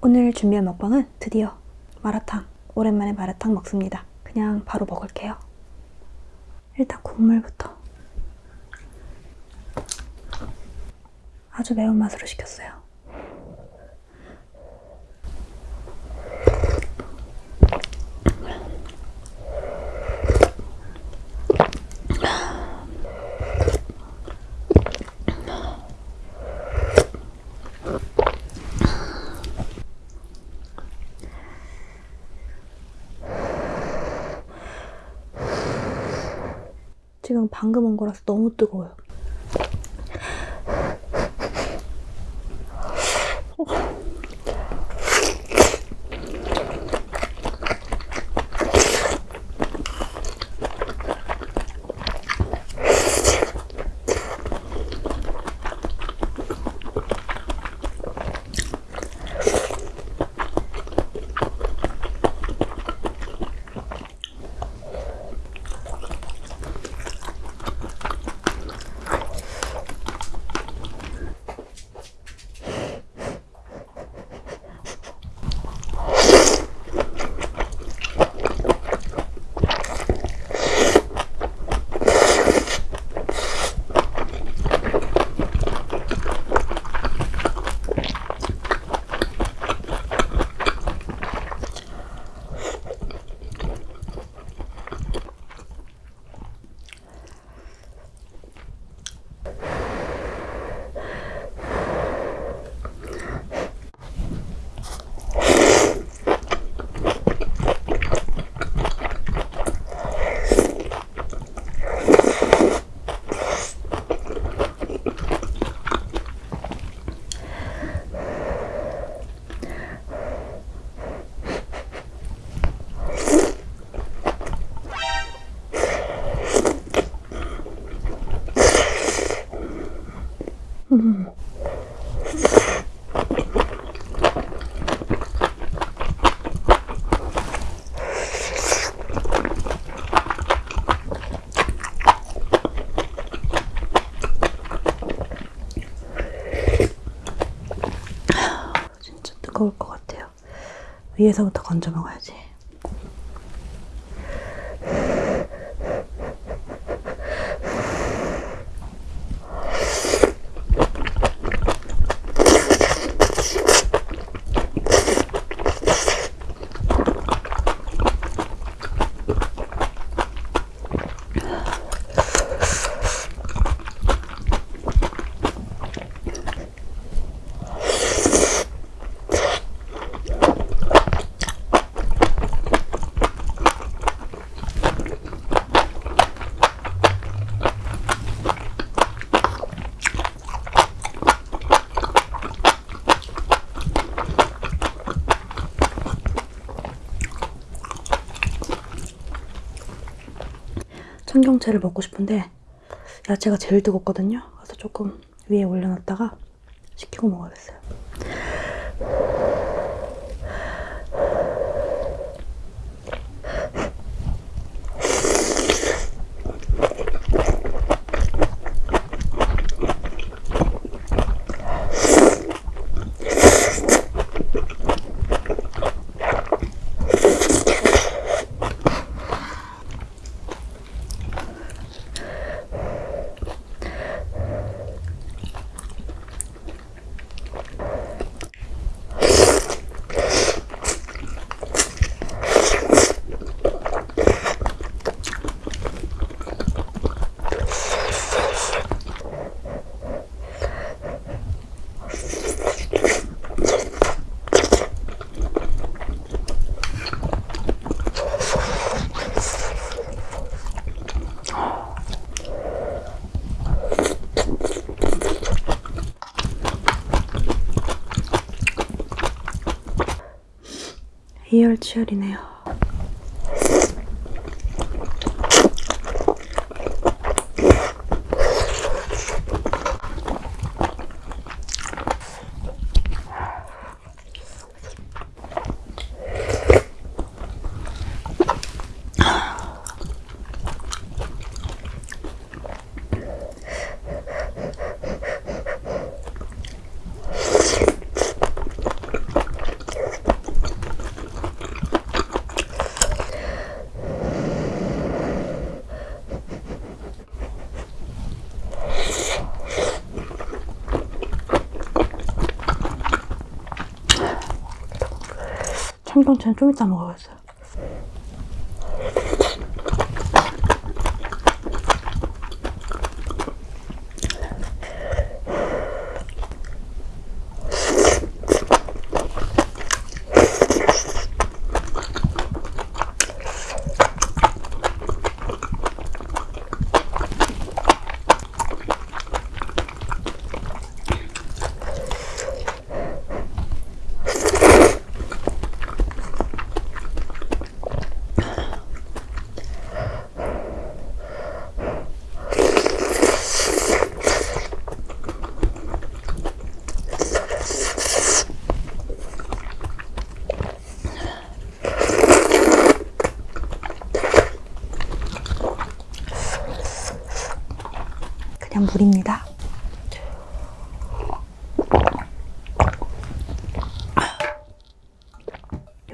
오늘 준비한 먹방은 드디어 마라탕 오랜만에 마라탕 먹습니다. 그냥 바로 먹을게요. 일단 국물부터. 아주 매운맛으로 시켰어요 지금 방금 온 거라서 너무 뜨거워요. 진짜 뜨거울 것 같아요. 위에서부터 건져 먹어야지. 청경채를 먹고 싶은데 야채가 제일 뜨겁거든요. 그래서 조금 위에 올려놨다가 식히고 먹어야겠어요. 이열치열이네요. 청경채는 좀 이따 먹어야겠어요. 그냥 물입니다.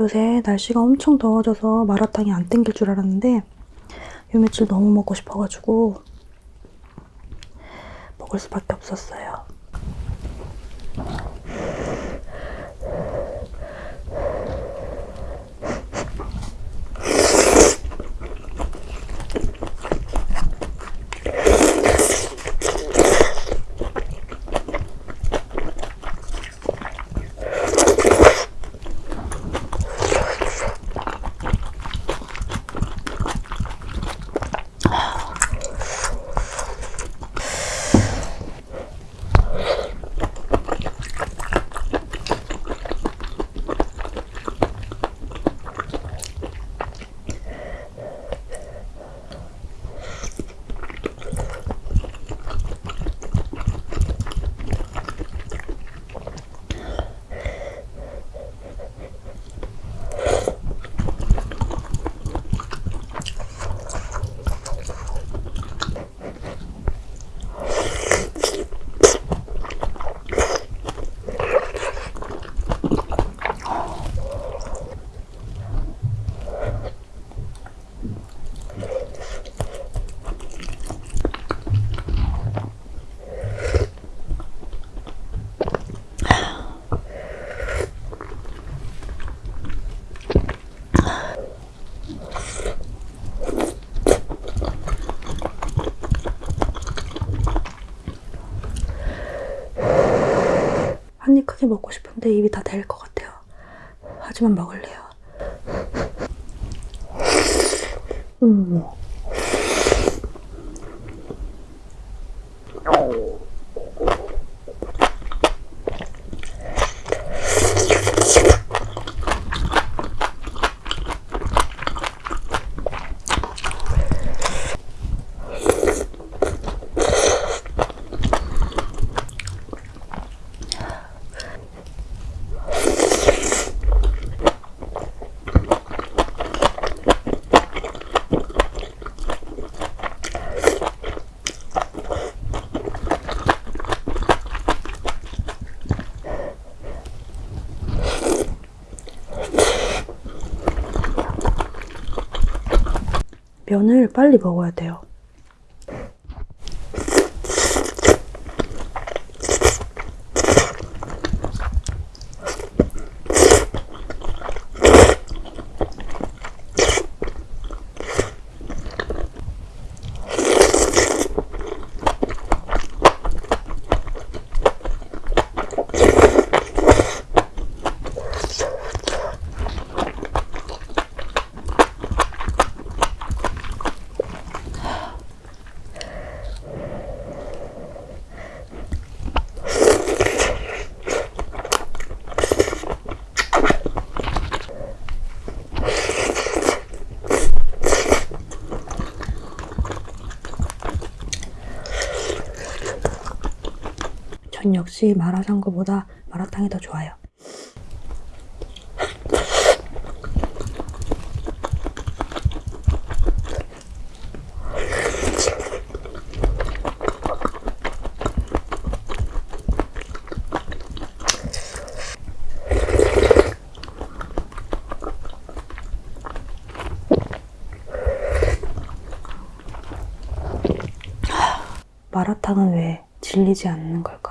요새 날씨가 엄청 더워져서 마라탕이 안 땡길 줄 알았는데 요 며칠 너무 먹고 싶어가지고 먹을 수밖에 없었어요. 크게 먹고 싶은데 입이 다 될 것 같아요. 하지만 먹을래요. 음. 면을 빨리 먹어야 돼요. 전 역시 마라샹궈보다 마라탕이 더 좋아요. 마라탕은 왜 질리지 않는 걸까요?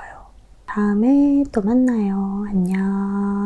다음에 또 만나요. 안녕.